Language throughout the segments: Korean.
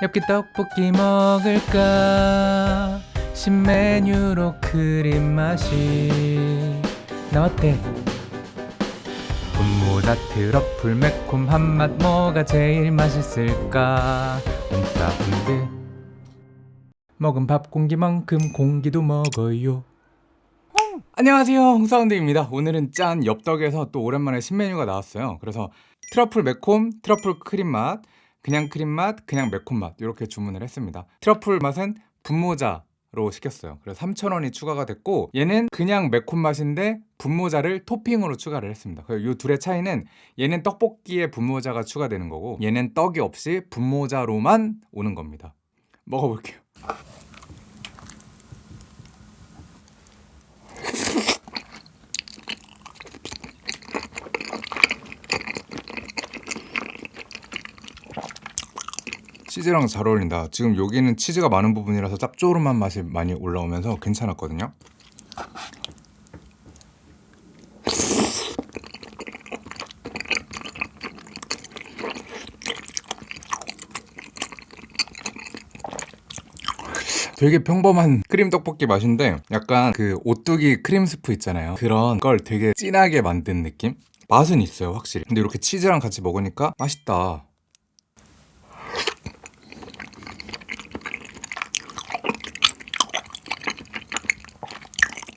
엽기 떡볶이 먹을까? 신메뉴로 크림 맛이 나왔대 분모자 트러플 매콤 한 맛 뭐가 제일 맛있을까? 옴싸움들 먹은 밥 공기만큼 공기도 먹어요. 안녕하세요. 홍사운드입니다. 오늘은 짠 엽떡에서 또 오랜만에 신메뉴가 나왔어요. 그래서 트러플 매콤, 트러플 크림 맛 그냥 크림 맛, 그냥 매콤 맛 이렇게 주문을 했습니다. 트러플 맛은 분모자 로 시켰어요. 그래서 3,000원이 추가가 됐고 얘는 그냥 매콤 맛인데 분모자를 토핑으로 추가를 했습니다. 이 둘의 차이는 얘는 떡볶이에 분모자가 추가되는 거고 얘는 떡이 없이 분모자로만 오는 겁니다. 먹어볼게요 치즈랑 잘 어울린다. 지금 여기는 치즈가 많은 부분이라서 짭조름한 맛이 많이 올라오면서 괜찮았거든요. 되게 평범한 크림 떡볶이 맛인데 약간 그 오뚜기 크림 스프 있잖아요. 그런 걸 되게 진하게 만든 느낌? 맛은 있어요 확실히. 근데 이렇게 치즈랑 같이 먹으니까 맛있다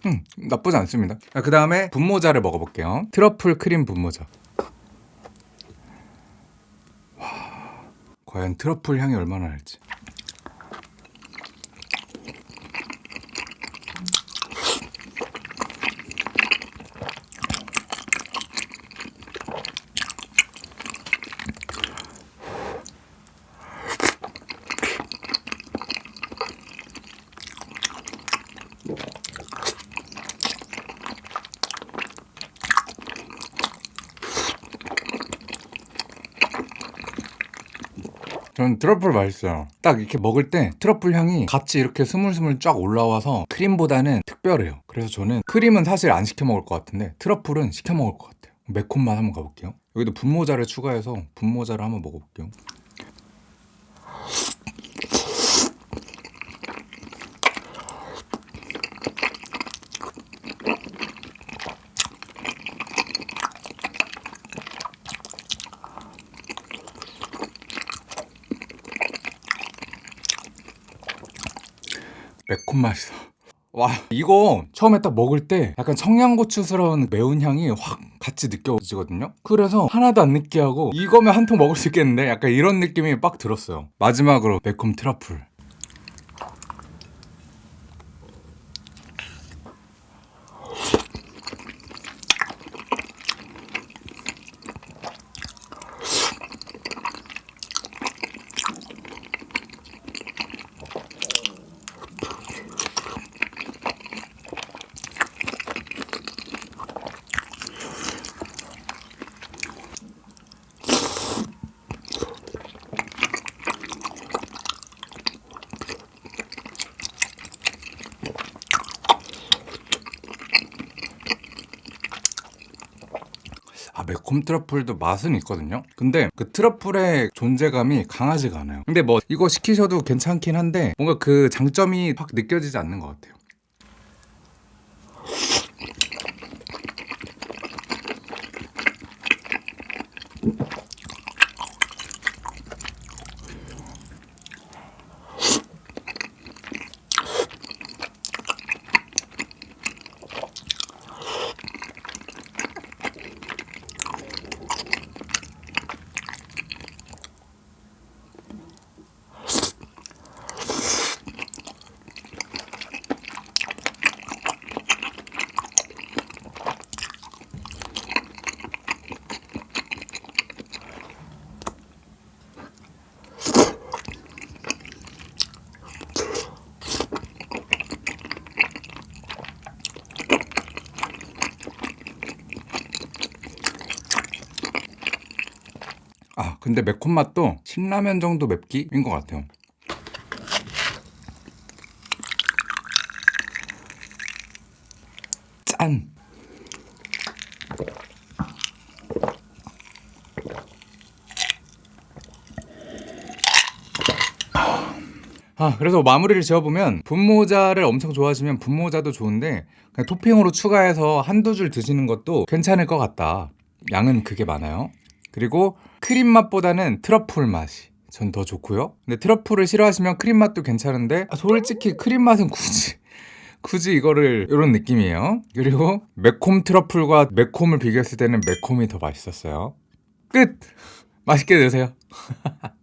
음, 나쁘지 않습니다. 그 다음에 분모자를 먹어볼게요. 트러플 크림 분모자. 와, 과연 트러플 향이 얼마나 날지 저는 트러플 맛있어요. 딱 이렇게 먹을 때 트러플 향이 같이 이렇게 스물스물 쫙 올라와서 크림보다는 특별해요. 그래서 저는 크림은 사실 안 시켜 먹을 것 같은데 트러플은 시켜 먹을 것 같아요. 매콤 맛 한번 가볼게요. 여기도 분모자를 추가해서 분모자를 한번 먹어볼게요 매콤 맛이다. 와 이거 처음에 딱 먹을 때 약간 청양고추스러운 매운 향이 확 같이 느껴지거든요? 그래서 하나도 안 느끼하고 이거면 한 통 먹을 수 있겠는데? 약간 이런 느낌이 빡 들었어요. 마지막으로 매콤 트러플 아 매콤 트러플도 맛은 있거든요. 근데 그 트러플의 존재감이 강하지가 않아요. 근데 뭐 이거 시키셔도 괜찮긴 한데 뭔가 그 장점이 확 느껴지지 않는 것 같아요 아 근데 매콤 맛도 신라면 정도 맵기인 것 같아요 짠 아, 그래서 마무리를 지어보면 분모자를 엄청 좋아하시면 분모자도 좋은데 그냥 토핑으로 추가해서 한두 줄 드시는 것도 괜찮을 것 같다. 양은 그게 많아요. 그리고 크림 맛보다는 트러플 맛이 전 더 좋고요. 근데 트러플을 싫어하시면 크림 맛도 괜찮은데 아, 솔직히 크림 맛은 굳이 굳이 이거를 이런 느낌이에요. 그리고 매콤 트러플과 매콤을 비교했을 때는 매콤이 더 맛있었어요. 끝. 맛있게 드세요.